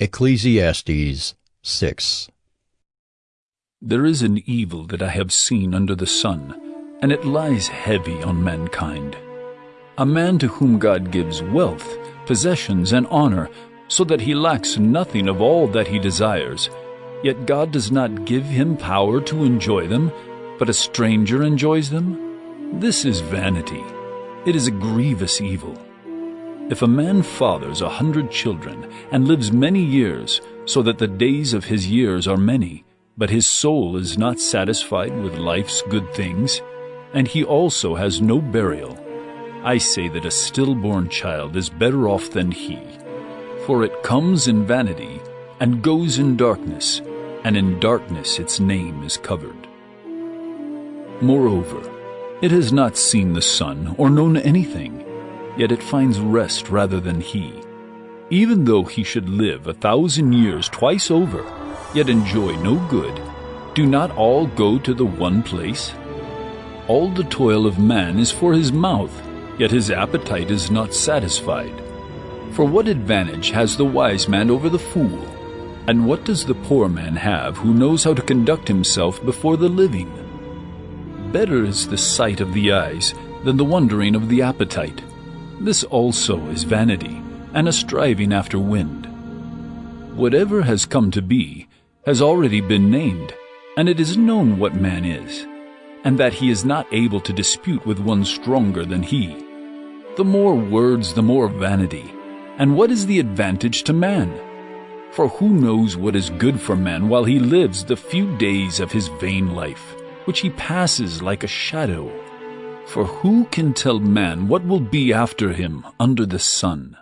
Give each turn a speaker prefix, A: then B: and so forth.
A: Ecclesiastes 6
B: There is an evil that I have seen under the sun, and it lies heavy on mankind. A man to whom God gives wealth, possessions, and honor, so that he lacks nothing of all that he desires, yet God does not give him power to enjoy them, but a stranger enjoys them? This is vanity. It is a grievous evil. If a man fathers a hundred children and lives many years, so that the days of his years are many, but his soul is not satisfied with life's good things, and he also has no burial, I say that a stillborn child is better off than he. For it comes in vanity, and goes in darkness, and in darkness its name is covered. Moreover, it has not seen the sun or known anything, yet it finds rest rather than he. Even though he should live a thousand years twice over, yet enjoy no good, do not all go to the one place? All the toil of man is for his mouth, yet his appetite is not satisfied. For what advantage has the wise man over the fool? And what does the poor man have who knows how to conduct himself before the living? Better is the sight of the eyes than the wondering of the appetite. This also is vanity, and a striving after wind. Whatever has come to be has already been named, and it is known what man is, and that he is not able to dispute with one stronger than he. The more words, the more vanity. And what is the advantage to man? For who knows what is good for man while he lives the few days of his vain life, which he passes like a shadow? For who can tell man what will be after him under the sun?